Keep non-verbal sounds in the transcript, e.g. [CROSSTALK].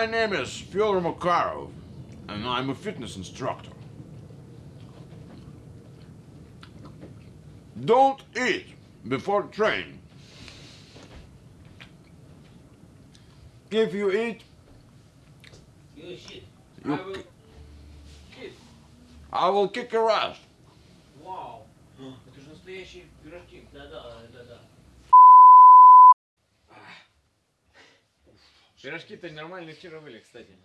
My name is Fyodor Makarov, and I'm a fitness instructor. Don't eat before training. If you eat, You shit. You I will. Shit. I will kick your ass. Вау. [GASPS] Это же настоящие пирожки. Да-да, да-да. Пирожки-то нормально вчера были, кстати.